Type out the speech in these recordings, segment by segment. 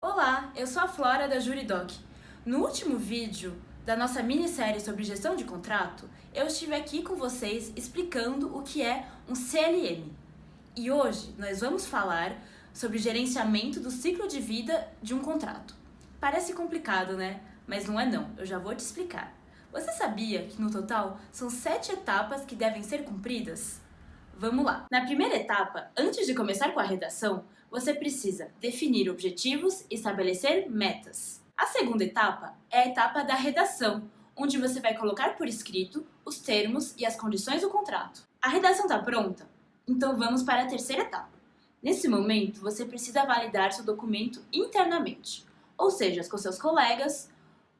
Olá, eu sou a Flora da Juridoc. No último vídeo da nossa minissérie sobre gestão de contrato, eu estive aqui com vocês explicando o que é um CLM. E hoje nós vamos falar sobre gerenciamento do ciclo de vida de um contrato. Parece complicado, né? Mas não é não, eu já vou te explicar. Você sabia que no total são sete etapas que devem ser cumpridas? Vamos lá! Na primeira etapa, antes de começar com a redação, você precisa definir objetivos e estabelecer metas. A segunda etapa é a etapa da redação, onde você vai colocar por escrito os termos e as condições do contrato. A redação está pronta? Então vamos para a terceira etapa. Nesse momento, você precisa validar seu documento internamente, ou seja, com seus colegas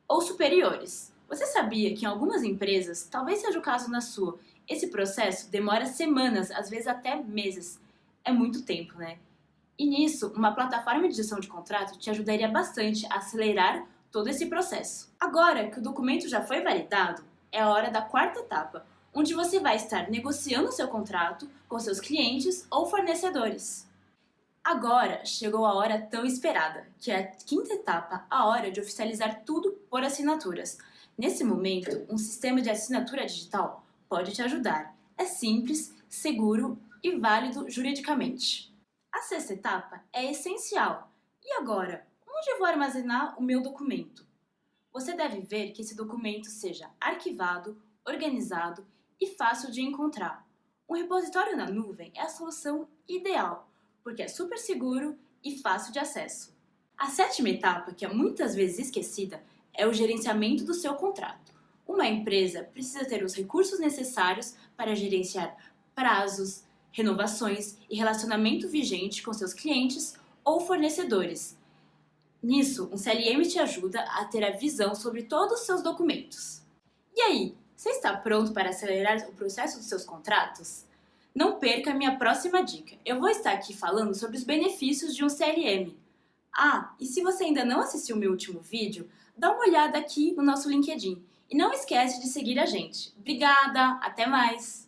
ou superiores. Você sabia que em algumas empresas, talvez seja o caso na sua, esse processo demora semanas, às vezes até meses. É muito tempo, né? E nisso, uma plataforma de gestão de contrato te ajudaria bastante a acelerar todo esse processo. Agora que o documento já foi validado, é a hora da quarta etapa, onde você vai estar negociando seu contrato com seus clientes ou fornecedores. Agora chegou a hora tão esperada, que é a quinta etapa, a hora de oficializar tudo por assinaturas. Nesse momento, um sistema de assinatura digital pode te ajudar. É simples, seguro e válido juridicamente. A sexta etapa é essencial. E agora, onde vou armazenar o meu documento? Você deve ver que esse documento seja arquivado, organizado e fácil de encontrar. Um repositório na nuvem é a solução ideal, porque é super seguro e fácil de acesso. A sétima etapa, que é muitas vezes esquecida, é o gerenciamento do seu contrato. Uma empresa precisa ter os recursos necessários para gerenciar prazos, renovações e relacionamento vigente com seus clientes ou fornecedores. Nisso, um CLM te ajuda a ter a visão sobre todos os seus documentos. E aí, você está pronto para acelerar o processo dos seus contratos? Não perca a minha próxima dica. Eu vou estar aqui falando sobre os benefícios de um CLM. Ah, e se você ainda não assistiu meu último vídeo, dá uma olhada aqui no nosso LinkedIn. E não esquece de seguir a gente. Obrigada, até mais!